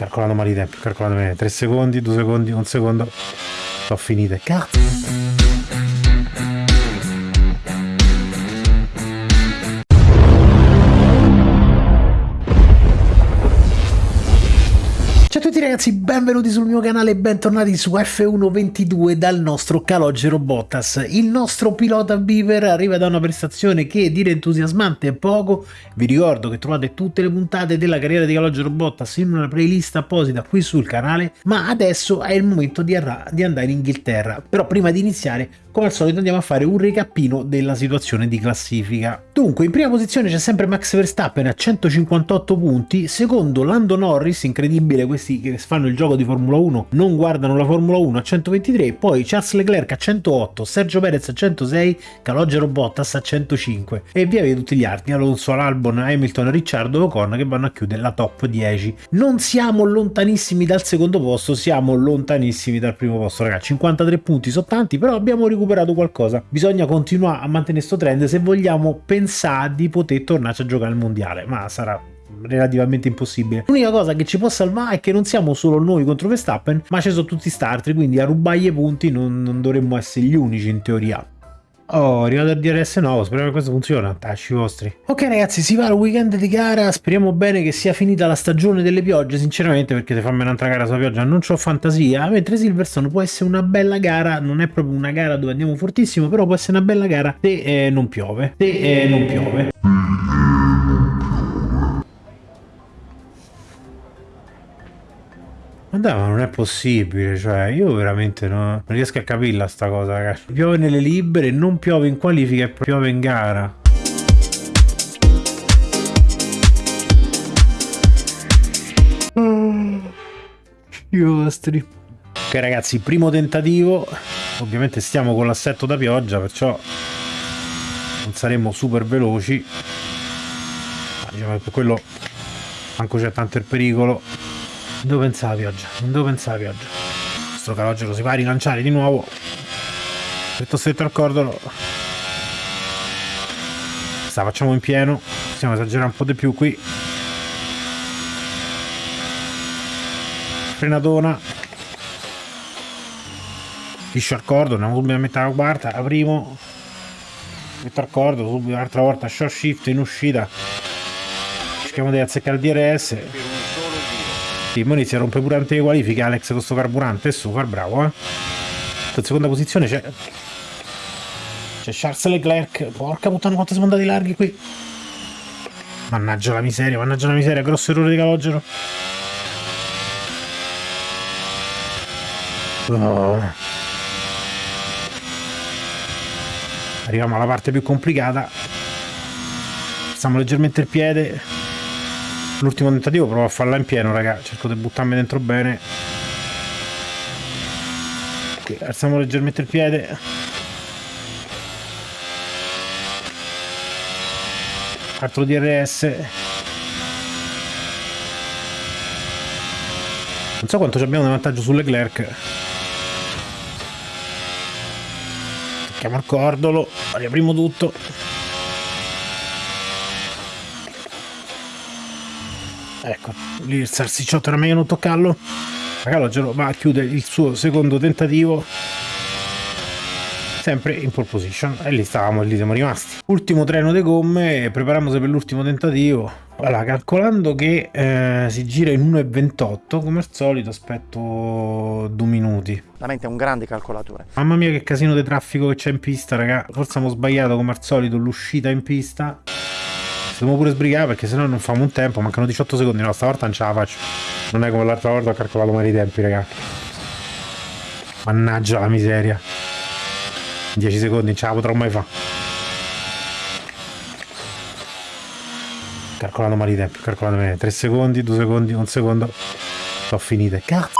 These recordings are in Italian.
calcolato male i tempi, calcolato bene. 3 secondi, 2 secondi, 1 secondo. Sono finite. Cazzo. Ragazzi, benvenuti sul mio canale e bentornati su F122 dal nostro Calogero Bottas. Il nostro pilota Beaver arriva da una prestazione che dire entusiasmante è poco. Vi ricordo che trovate tutte le puntate della carriera di Calogero Bottas in una playlist apposita qui sul canale, ma adesso è il momento di, di andare in Inghilterra. Però prima di iniziare come al solito andiamo a fare un recappino della situazione di classifica. Dunque, in prima posizione c'è sempre Max Verstappen a 158 punti, secondo Lando Norris, incredibile questi che fanno il gioco di Formula 1 non guardano la Formula 1 a 123, poi Charles Leclerc a 108, Sergio Perez a 106, Calogero Bottas a 105 e via via tutti gli altri, Alonso, Albon, Hamilton, Ricciardo e Ocon che vanno a chiudere la top 10. Non siamo lontanissimi dal secondo posto, siamo lontanissimi dal primo posto ragazzi, 53 punti sono tanti, però abbiamo recuperato recuperato qualcosa. Bisogna continuare a mantenere questo trend se vogliamo pensare di poter tornare a giocare al mondiale, ma sarà relativamente impossibile. L'unica cosa che ci può salvare è che non siamo solo noi contro Verstappen, ma ci sono tutti sti altri, quindi a rubargli i punti non, non dovremmo essere gli unici in teoria. Oh, arrivato il DRS nuovo, speriamo che questo funziona, tasci vostri. Ok ragazzi, si va al weekend di gara, speriamo bene che sia finita la stagione delle piogge, sinceramente perché se fammi un'altra gara sulla pioggia non ho fantasia, mentre Silverstone può essere una bella gara, non è proprio una gara dove andiamo fortissimo, però può essere una bella gara se eh, non piove, se eh, non piove. Ma dai, ma non è possibile, cioè, io veramente no, non riesco a capirla sta cosa, ragazzi. Piove nelle libere, non piove in qualifica e piove in gara. I vostri. Ok ragazzi, primo tentativo. Ovviamente stiamo con l'assetto da pioggia, perciò non saremo super veloci. Diciamo che per quello manco c'è tanto il pericolo. Non devo pensare alla pioggia, non devo pensare alla pioggia. Questo calogero si va a rilanciare di nuovo. Stretto stretto al cordolo. Sta facciamo in pieno. Possiamo esagerare un po' di più qui. Frenatona. Liscio al cordo, andiamo subito a mettere la quarta, la primo. Metto al cordo, subito un'altra volta short shift in uscita. Cerchiamo di azzeccare il DRS. Sì, mo inizia a rompere pure tante qualifiche Alex con questo carburante e super bravo eh. In seconda posizione c'è c'è Charles Leclerc. Porca puttana quanto siamo andati larghi qui. Mannaggia la miseria mannaggia la miseria grosso errore di calogero. Oh. arriviamo alla parte più complicata. Stiamo leggermente il piede l'ultimo tentativo provo a farla in pieno raga. Cerco di buttarmi dentro bene. Ok alziamo leggermente il piede. Altro DRS non so quanto abbiamo di vantaggio su Leclerc tocchiamo il cordolo riapriamo tutto ecco lì il salsicciotto era meglio non toccarlo. Calogero va a chiudere il suo secondo tentativo. Sempre in pole position. E lì stavamo e lì siamo rimasti. Ultimo treno di gomme prepariamoci per l'ultimo tentativo. Allora calcolando che eh, si gira in 1.28 come al solito aspetto due minuti. La mente è un grande calcolatore. Mamma mia che casino di traffico che c'è in pista raga. Forse abbiamo sbagliato come al solito l'uscita in pista Dobbiamo pure sbrigare perché sennò non famo un tempo. Mancano 18 secondi. No, stavolta non ce la faccio. Non è come l'altra volta ho calcolato male i tempi, ragazzi. Mannaggia la miseria. 10 secondi non ce la potrò mai fare. Calcolato male i tempi, calcolato bene. 3 secondi, 2 secondi, 1 secondo. Sono finite. Cazzo.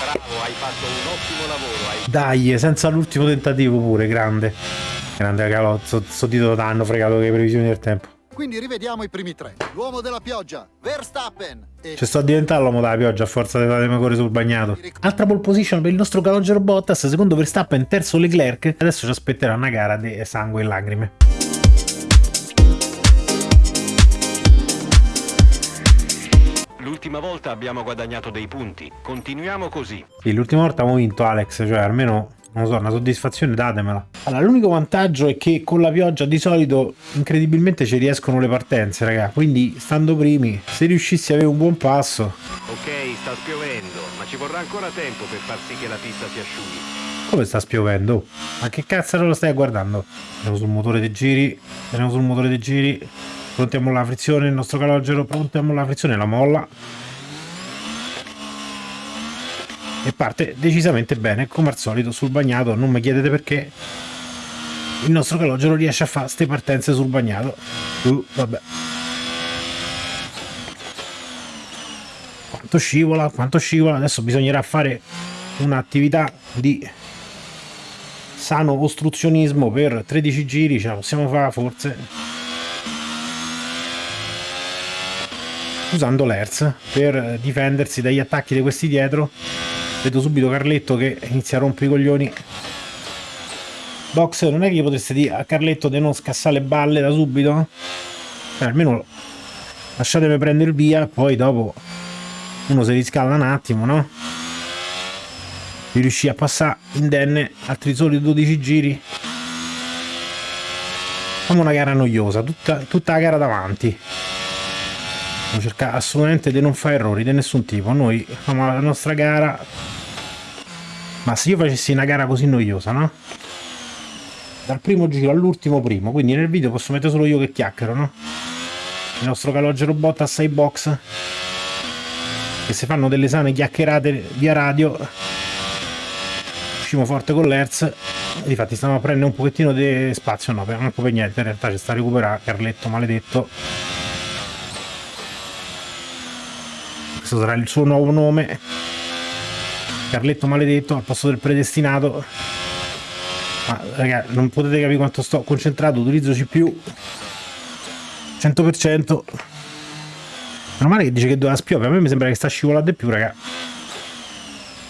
Bravo, hai fatto un ottimo lavoro. Dai, senza l'ultimo tentativo pure, grande. Grande calozzo, sto titolo t'hanno fregato le previsioni del tempo. Quindi rivediamo i primi tre. L'uomo della pioggia, Verstappen. E... Ci sto a diventare l'uomo della pioggia a forza di dare corre sul bagnato. Altra pole position per il nostro calogero Bottas, secondo Verstappen, terzo Leclerc. Adesso ci aspetterà una gara di sangue e lacrime. L'ultima volta abbiamo guadagnato dei punti. Continuiamo così. Sì, l'ultima volta abbiamo vinto Alex, cioè almeno non lo so, una soddisfazione datemela. Allora, l'unico vantaggio è che con la pioggia di solito incredibilmente ci riescono le partenze, raga. Quindi, stando primi, se riuscissi a avere un buon passo. Ok, sta spiovendo, ma ci vorrà ancora tempo per far sì che la pista si asciughi. Come sta spiovendo? Ma che cazzo lo stai guardando? Andiamo sul motore dei giri, andiamo sul motore dei giri. Prontiamo la frizione, il nostro calogero, prontiamo la frizione, la molla. e parte decisamente bene come al solito sul bagnato. Non mi chiedete perché. Il nostro calogero riesce a fare queste partenze sul bagnato. Uh, vabbè. Quanto scivola quanto scivola. Adesso bisognerà fare un'attività di sano ostruzionismo per 13 giri ce la possiamo fare forse usando l'ERS per difendersi dagli attacchi di questi dietro vedo subito Carletto che inizia a rompere i coglioni Box non è che gli potreste dire a Carletto di non scassare le balle da subito? Eh, almeno lasciatemi prendere il via poi dopo uno si riscalda un attimo no? di riuscire a passare indenne altri soli 12 giri facciamo una gara noiosa tutta, tutta la gara davanti Cercare assolutamente di non fare errori di nessun tipo. Noi facciamo la nostra gara. Ma se io facessi una gara così noiosa, no? Dal primo giro all'ultimo primo, quindi nel video posso mettere solo io che chiacchiero, no? Il nostro calogero bot a 6 box. Che si fanno delle sane chiacchierate via radio. Uscimo forte con l'Hertz. Infatti stiamo a prendere un pochettino di spazio, no, per, non per niente, in realtà ci sta a recuperare Carletto maledetto questo sarà il suo nuovo nome. Carletto maledetto al posto del predestinato. Ma raga non potete capire quanto sto concentrato utilizzo CPU 100% meno male che dice che doveva spiove a me mi sembra che sta scivolando di più raga.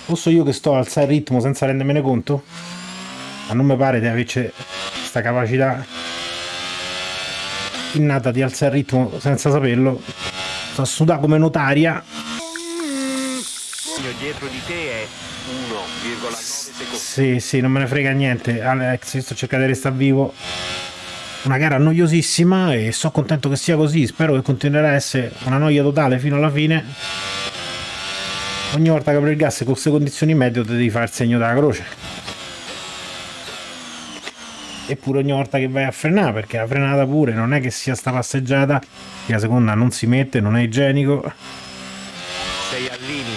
Posso io che sto a alzare il ritmo senza rendermene conto? Ma non mi pare di averci questa capacità innata di alzare il ritmo senza saperlo. Sto a sudare come notaria dietro di te è 1,9 secondi. Sì, sì, non me ne frega niente. Alex, sto cercando di restare vivo. Una gara noiosissima e sono contento che sia così. Spero che continuerà a essere una noia totale fino alla fine. Ogni volta che apri il gas con queste condizioni meteo devi fare il segno della croce. Eppure ogni volta che vai a frenare, perché la frenata pure non è che sia sta passeggiata, che la seconda non si mette, non è igienico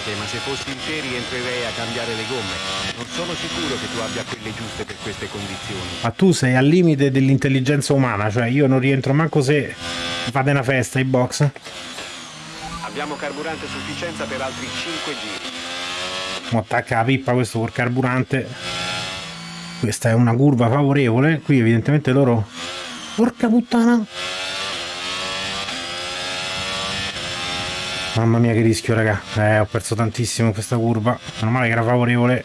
limite, ma se fossi in te rientrerei a cambiare le gomme. Non sono sicuro che tu abbia quelle giuste per queste condizioni. Ma tu sei al limite dell'intelligenza umana, cioè io non rientro manco se fate una festa in box. Abbiamo carburante a sufficienza per altri 5 giri. Mo attacca la pippa questo col carburante. Questa è una curva favorevole. Qui evidentemente loro... Porca puttana! Mamma mia che rischio raga. Eh ho perso tantissimo questa curva. Meno male che era favorevole.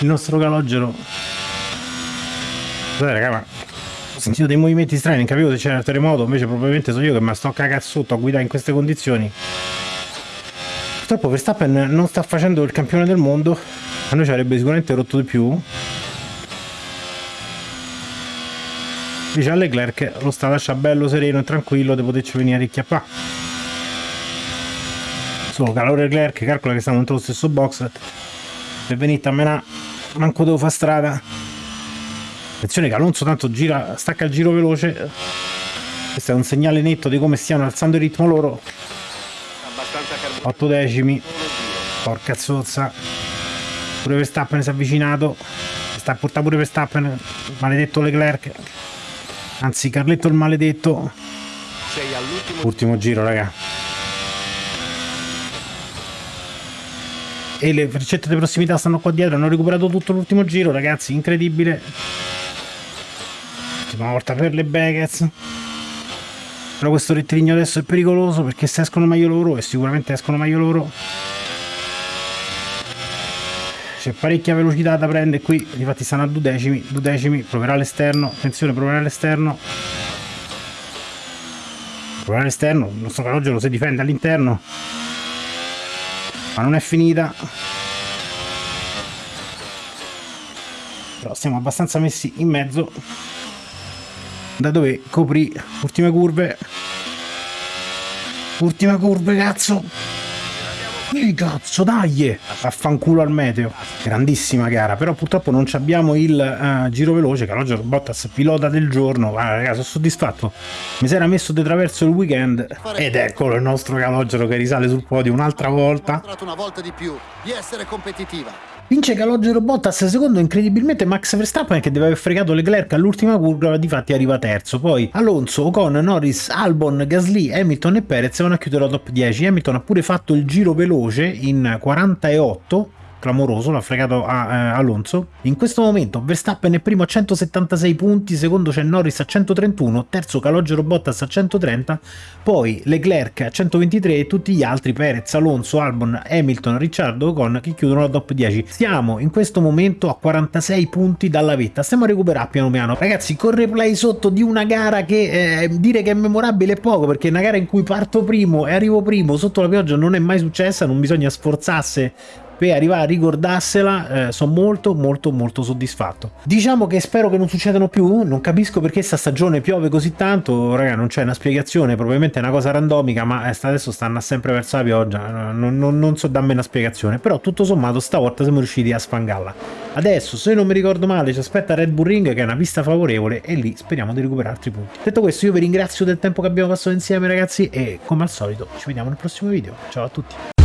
Il nostro calogero. Scusate raga ma Ho sentito dei movimenti strani Non capivo se c'era il terremoto Invece probabilmente sono io che mi sto sotto a guidare in queste condizioni. Purtroppo Verstappen non sta facendo il campione del mondo A noi ci avrebbe sicuramente rotto di più dice a Leclerc lo sta lascia bello sereno e tranquillo di poterci venire a ricchiappare solo calore Leclerc calcola che stiamo dentro lo stesso box. Per venire a menà manco devo fare strada. Attenzione che Alonso tanto gira stacca il giro veloce. Questo è un segnale netto di come stiano alzando il ritmo loro. 8 decimi. Porca zozza. Pure Verstappen si è avvicinato. Sta a portare pure Verstappen maledetto Leclerc Anzi, Carletto il maledetto. Sei all'ultimo Ultimo giro, raga. E le freccette di prossimità stanno qua dietro. Hanno recuperato tutto l'ultimo giro, ragazzi. Incredibile. Ultima volta per le Beckets. Però questo rettilineo adesso è pericoloso perché se escono meglio loro, e sicuramente escono meglio loro, c'è parecchia velocità da prendere qui infatti stanno a due decimi due decimi proverà all'esterno attenzione proverà all'esterno provare all'esterno, il nostro calogero si difende all'interno, ma non è finita. Però siamo abbastanza messi in mezzo da dove copri ultime curve. Ultime curve, cazzo! Che cazzo, dai! Affanculo al meteo. Grandissima gara, però purtroppo non abbiamo il uh, giro veloce. Calogero Bottas, pilota del giorno. Ah, ragazzi, sono soddisfatto. Mi si era messo di traverso il weekend. Ed eccolo il nostro Calogero che risale sul podio un'altra volta. Una volta di più di essere competitiva. Vince Calogero Bottas, secondo incredibilmente Max Verstappen che deve aver fregato Leclerc all'ultima curva, difatti arriva terzo. Poi Alonso, Ocon, Norris, Albon, Gasly, Hamilton e Perez vanno a chiudere la top 10. Hamilton ha pure fatto il giro veloce in 48 clamoroso, l'ha fregato a eh, Alonso. In questo momento Verstappen è primo a 176 punti, secondo c'è Norris a 131, terzo Calogero Bottas a 130, poi Leclerc a 123 e tutti gli altri Perez, Alonso, Albon, Hamilton, Ricciardo Ocon che chiudono la top 10. Siamo in questo momento a 46 punti dalla vetta, stiamo a recuperare piano piano. Ragazzi, con replay sotto di una gara che eh, dire che è memorabile è poco, perché è una gara in cui parto primo e arrivo primo sotto la pioggia non è mai successa, non bisogna sforzarsi per arrivare a ricordarsela eh, sono molto molto molto soddisfatto. Diciamo che spero che non succedano più non capisco perché sta stagione piove così tanto. Raga non c'è una spiegazione probabilmente è una cosa randomica ma eh, adesso stanno sempre verso la pioggia non, non, non so dammi una spiegazione. Però tutto sommato stavolta siamo riusciti a sfangarla adesso se non mi ricordo male ci aspetta Red Bull Ring che è una pista favorevole e lì speriamo di recuperare altri punti. Detto questo io vi ringrazio del tempo che abbiamo passato insieme ragazzi e come al solito ci vediamo nel prossimo video. Ciao a tutti